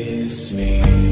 miss me.